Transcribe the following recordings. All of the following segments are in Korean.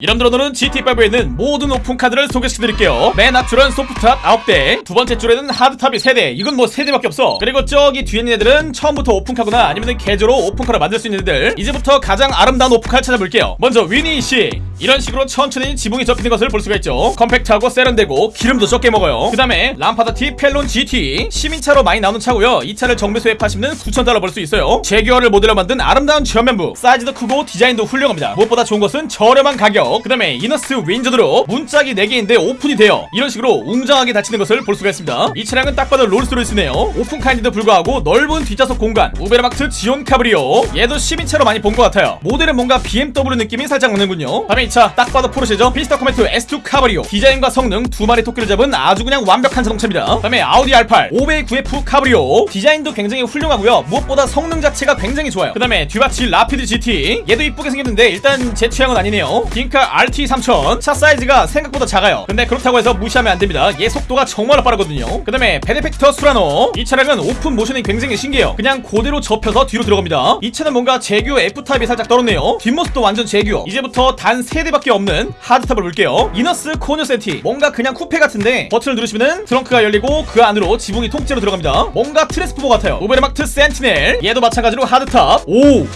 이름들 오늘은 GTA5에 있는 모든 오픈카들을 소개시켜드릴게요. 맨 앞줄은 soft top 9대 두 번째 줄에는 hard top이 3대 이건 뭐 3대밖에 없어. 그리고 저기 뒤에 있는 애들은 처음부터 오픈카거나 아니면 개조로 오픈카를 만들 수 있는 애들. 이제부터 가장 아름다운 오픈카를 찾아볼게요. 먼저 위니 이씨. 이런 식으로 천천히 지붕이 접히는 것을 볼 수가 있죠. compact하고 세련되고 기름도 적게 먹어요. 그 다음에 람파다티 펠론 GT 시민차로 많이 나오는 차고요. 이 차를 정비소에 파시면 9,000달러 벌 수 있어요. 재규어를 모델로 만든 아름다운 전면부. 사이즈도 크고 디자인도 훌륭합니다. 무엇보다 좋은 것은 저렴한 가격 그 다음에 이너스 윈저 드롭 문짝이 4개인데 오픈이 돼요. 이런 식으로 웅장하게 닫히는 것을 볼 수가 있습니다. 이 차량은 딱 봐도 롤스로이스네요. 오픈카인데도 불구하고 넓은 뒷좌석 공간 우베르마크트 지온 카브리오. 얘도 시민차로 많이 본 것 같아요. 모델은 뭔가 BMW 느낌이 살짝 나는군요. 다음에 이 차 딱 봐도 포르쉐죠? 피스타 코메트 S2 카브리오. 디자인과 성능 두 마리 토끼를 잡은 아주 그냥 완벽한 자동차입니다. 다음에 아우디 R8 509F 카브리오. 디자인도 굉장히 훌륭하고요. 무엇보다 성능 자체가 굉장히 좋아요. 그 다음에 듀바치 라피드 GT 얘도 이쁘게 생겼는데 일단 제 취향은 아니네요. 딩카 RT3000 차 사이즈가 생각보다 작아요. 근데 그렇다고 해서 무시하면 안됩니다. 얘 속도가 정말 빠르거든요. 그 다음에 베네펙터 수라노. 이 차량은 open motion이 굉장히 신기해요. 그냥 그대로 접혀서 뒤로 들어갑니다. 이 차는 뭔가 재규어 F타입이 살짝 떨었네요. 뒷모습도 완전 재규어. 이제부터 단 3대밖에 없는 hard top을 볼게요. 이너스 코뇨센티. 뭔가 그냥 쿠페 같은데 버튼을 누르시면은 트렁크가 열리고 그 안으로 지붕이 통째로 들어갑니다. 뭔가 트랜스포머 같아요. 우베르마크트 센티넬. 얘도 마찬가지로 hard top. 오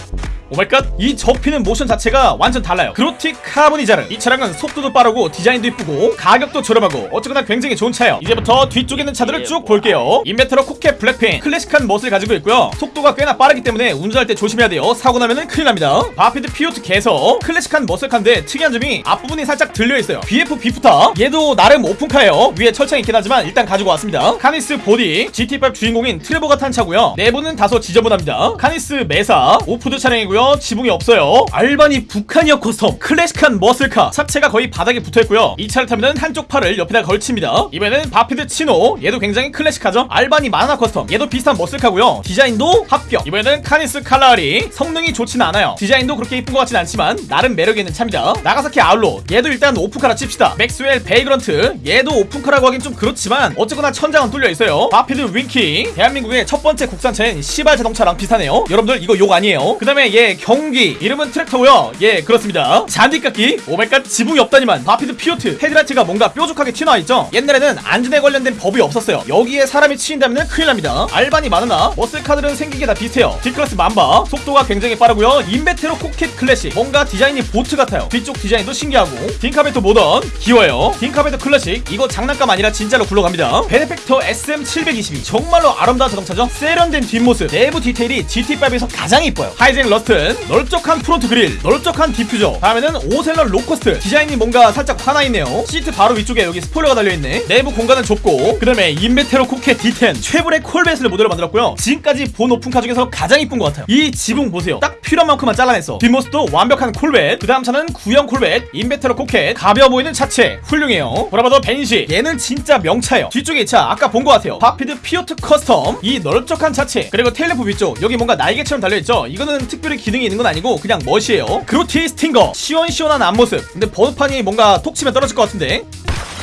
oh my god. 이 접히는 모션 자체가 완전 달라요. 그로티 카보니자레 이 차량은 속도도 빠르고 디자인도 이쁘고 가격도 저렴하고 어쨌거나 굉장히 좋은 차예요. 이제부터 뒤쪽에 있는 차들을 쭉 볼게요. 인베테로 코케트 블랙핀 클래식한 멋을 가지고 있고요. 속도가 꽤나 빠르기 때문에 운전할 때 조심해야 돼요. 사고 나면은 큰일 납니다. 바피드 피요테 개서 클래식한 muscle car인데 특이한 점이 앞부분이 살짝 들려있어요. BF 비프타 얘도 나름 오픈카예요. 위에 철창이 있긴 하지만 일단 가지고 왔습니다. 카니스 보디 GTA5 주인공인 트레버가 탄 차고요. 내부는 다소 지저분합니다. 카니스 메사 오프로드 차량이고요 지붕이 없어요. 알바니 버캐니어 커스텀 클래식한 muscle car. 차체가 거의 바닥에 붙어있고요. 이 차를 타면은 한쪽 팔을 옆에다 걸칩니다. 이번에는 바피드 치노. 얘도 굉장히 클래식하죠? 알바니 마나나 custom. 얘도 비슷한 머슬카고요. 디자인도 합격. 이번에는 카니스 칼라하리. 성능이 좋지는 않아요. 디자인도 그렇게 이쁜 것 같진 않지만 나름 매력 있는 차입니다. 나가사키 아울로. 얘도 일단 오픈카라 칩시다. 맥스웰 베이그런트. 얘도 오픈카라고 하긴 좀 그렇지만 어쨌거나 천장은 뚫려 있어요. 바피드 윙키 대한민국의 첫 번째 국산차인 시발 자동차랑 비슷하네요. 여러분들 이거 욕 아니에요. 그 다음에 얘 경운기. 이름은 트랙터고요. 예 그렇습니다. 잔디깎기 oh my god 지붕이 없다니만. 바피드 피오트. 헤드라이트가 뭔가 뾰족하게 튀어나와 있죠? 옛날에는 안전에 관련된 법이 없었어요. 여기에 사람이 치인다면 큰일 납니다. 알바니 마나나 muscle car들은 생긴 게 다 비슷해요. D클래스 맘바. 속도가 굉장히 빠르고요. 인베테로 코켓 클래식. 뭔가 디자인이 보트 같아요. 뒤쪽 디자인도 신기하고. 딩카 베토 모던. 귀여워요. 딩카 베토 클래식. 이거 장난감 아니라 진짜로 굴러갑니다. 베네펙터 SM722 정말로 아름다운 자동차죠? 세련된 뒷모습. 내부 디테일이 GT5에서 가장 이뻐요. 하이잭 러스턴 넓적한 front grille 넓적한 디퓨저. 다음에는 오셀럿 로커스트. 디자인이 뭔가 살짝 화나있네요. 시트 바로 위쪽에 여기 스포일러가 달려있네. 내부 공간은 좁고 그 다음에 인베테로 코켓 D10 쉐보레 콜벳을 모델로 만들었고요. 지금까지 본 오픈카 중에서 가장 이쁜 것 같아요. 이 지붕 보세요. 딱 필요한 만큼만 잘라냈어 뒷모습도 완벽한 콜벳. 그 다음 차는 구형 콜벳. 인베테로 코켓 가벼워 보이는 차체. 훌륭해요. 브라바도 밴시. 얘는 진짜 명차예요. 뒤쪽에 이 차 아까 본 것 같아요. 바피드 피오트 custom. 이 넓적한 차체. 그리고 tail lamp 위쪽. 여기 뭔가 날개처럼 달려있죠? 이거는 특별히 기능이 있는 건 아니고 그냥 멋이에요. 그로티 스팅거. 시원시원한 앞모습. 근데 번호판이 뭔가 톡 치면 떨어질 것 같은데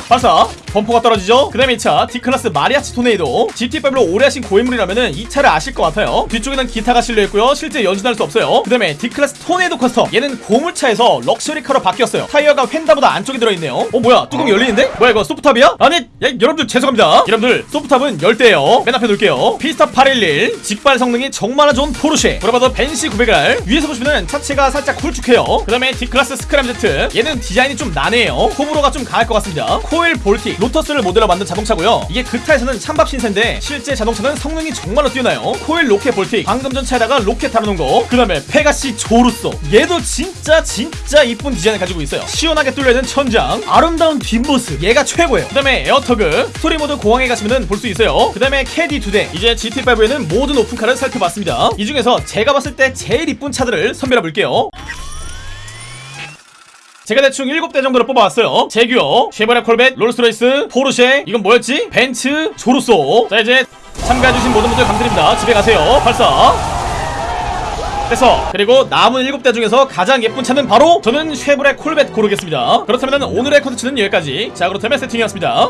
발사 범퍼가 떨어지죠? 그 다음에 이차 D클래스 마리아치 토네이도 GT5로 오래 하신 고인물이라면은 이 차를 아실 것 같아요. 뒤쪽에는 기타가 실려있고요. 실제 연주할 수 없어요. 그 다음에 D클래스 토네이도 custom 얘는 고물차에서 럭셔리카로 바뀌었어요. 타이어가 휀다보다 안쪽에 들어있네요. 어 뭐야? 뚜껑 열리는데? 뭐야 이거 soft top이야? 아니 야, 여러분들 죄송합니다. 여러분들 soft top은 열대요. 맨 앞에 놓을게요. 피스터 811 직발 성능이 정말 좋은 포르쉐. 브라바도 밴시 900R 위에서 보시면은 차체가 살짝 길쭉해요. 그 다음에 D클래스 스크램제트 얘는 디자인이 좀 난해해요. 호불호가 좀 강할 것 같습니다. 코일 볼틱 로터스를 모델로 만든 자동차고요. 이게 그타에서는 찬밥 신세인데 실제 자동차는 성능이 정말로 뛰어나요. 코일 로켓 볼틱 방금 전 차에다가 로켓 달아놓은 거그 다음에 페가시 조루소. 얘도 진짜 진짜 이쁜 디자인을 가지고 있어요. 시원하게 뚫려있는 천장. 아름다운 뒷모습. 얘가 최고예요. 그 다음에 에어터그. 스토리 모드 공항에 가시면 볼 수 있어요. 그 다음에 캐디 두대. 이제 GT5에는 모든 오픈카를 살펴봤습니다. 이 중에서 제가 봤을 때 제일 이쁜 차들을 선별해 볼게요 제가 대충 7대 정도를 뽑아왔어요. 제규어, 쉐보레 콜벳, 롤스로이스, 포르쉐. 이건 뭐였지? 벤츠, 조루소. 자 이제 참가해주신 모든 분들 감사드립니다. 집에 가세요. 발사. 됐어. 그리고 남은 7대 중에서 가장 예쁜 차는 바로 저는 쉐보레 콜벳 고르겠습니다. 그렇다면 오늘의 컨텐츠는 여기까지. 자 그렇다면 세팅이었습니다